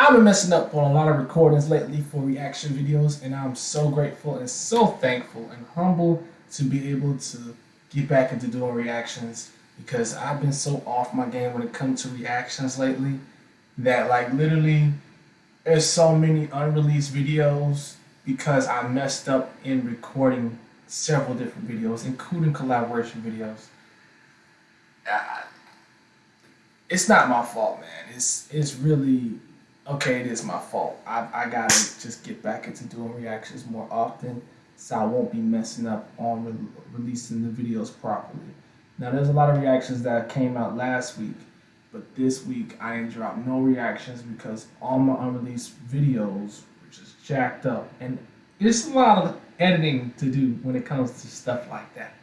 I've been messing up on a lot of recordings lately for reaction videos, and I'm so grateful and so thankful and humble to be able to get back into doing reactions because I've been so off my game when it comes to reactions lately that like literally there's so many unreleased videos because I messed up in recording several different videos, including collaboration videos. Uh, it's not my fault, man. It's it's really okay. It is my fault. I I gotta just get back into doing reactions more often, so I won't be messing up on re releasing the videos properly. Now, there's a lot of reactions that came out last week, but this week I ain't dropped no reactions because all my unreleased videos were just jacked up, and it's a lot of editing to do when it comes to stuff like that.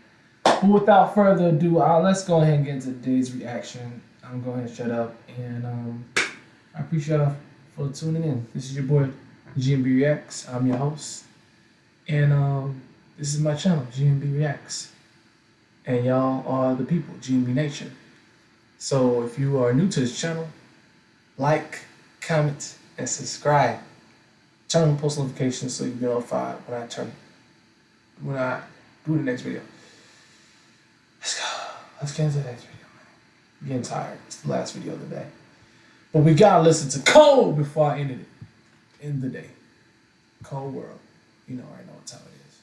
But without further ado, uh, let's go ahead and get into today's reaction. I'm going to shut up, and um, I appreciate for tuning in. This is your boy GMB Reacts. I'm your host, and um, this is my channel, GMB Reacts. And y'all are the people, GMB Nation. So if you are new to this channel, like, comment, and subscribe. Turn on post notifications so you get notified when I turn when I do the next video. Let's go. Let's get into the next video, man. I'm getting tired. It's the last video of the day. But we gotta listen to Cole before I ended it. End the day. Cole world. You know I know what time it is.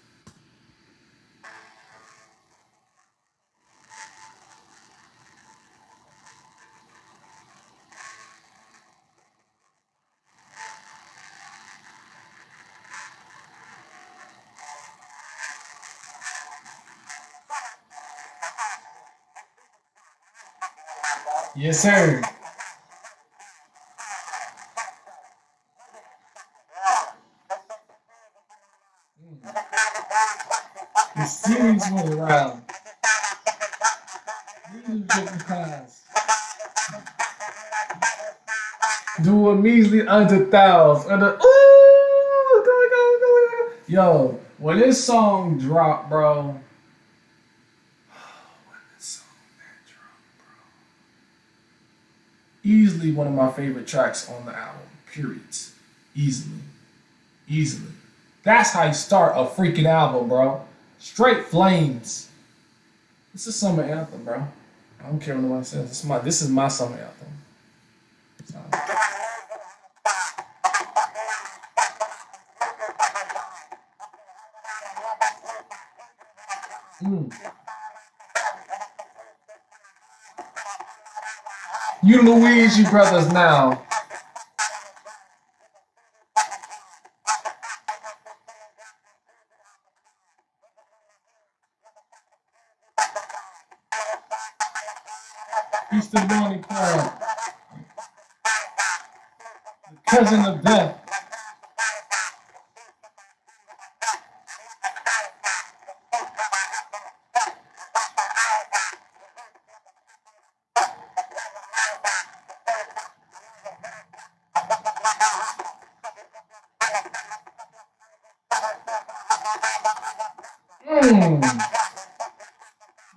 Yes, sir. The series went around. Different kinds. Do a measly under thousand. Under, ooh, go, go, go, Yo, when this song dropped, bro. Easily one of my favorite tracks on the album. Periods. Easily. Easily. That's how you start a freaking album, bro. Straight flames. This is summer anthem, bro. I don't care what anyone says. This is my this is my summer anthem. So. Mm. You Luigi brothers now. Easter Bunny Club. The cousin of death. Mmm.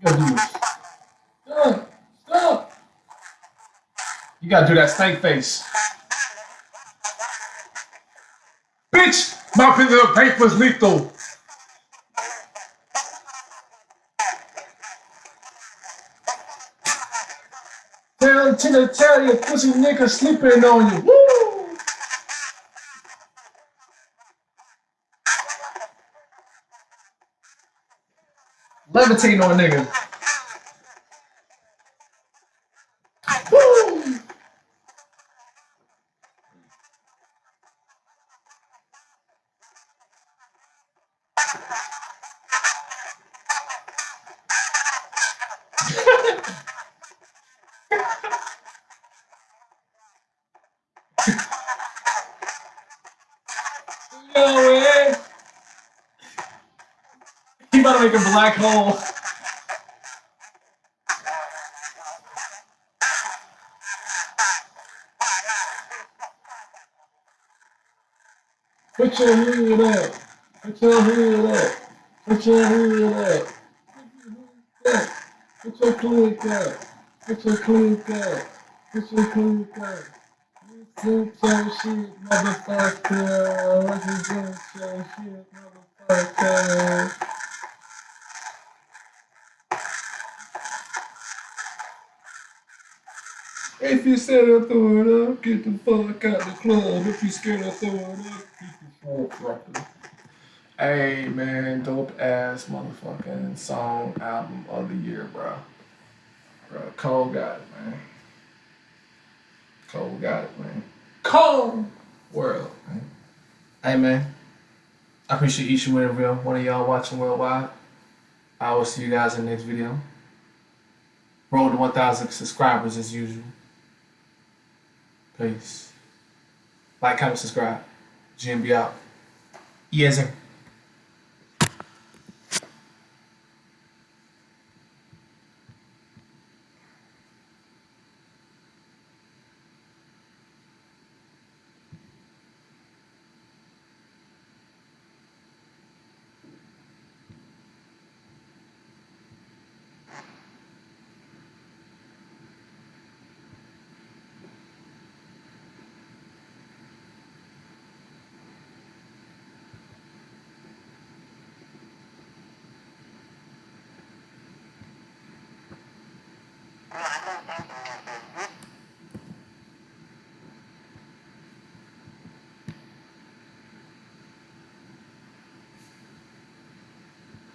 You gotta do this. Stop. Stop. You gotta do that snake face. Bitch! My piece of paper is lethal. Tell Tina tell you pussy nigga sleeping on you. Woo! Levitating on nigga. Woo! No way! He about to make a black hole. Put your hood up. Put your hood up. Put your hood up. Put your click up. Put your click up. Put your click up. Represent your shit, motherfucker. Represent your shit, motherfucker. If you said to throw it up, get the fuck out the club. If you scared to throw it up, get the fuck out the Hey man, dope ass motherfucking song album of the year, bro. Bro, Cole got it, man. Cole got it, man. Cole world, man. Hey man, I appreciate each and every one of y'all watching worldwide. I will see you guys in the next video. Roll to 1,000 subscribers as usual. Peace. Like, comment, subscribe. GMB out. Yes, sir.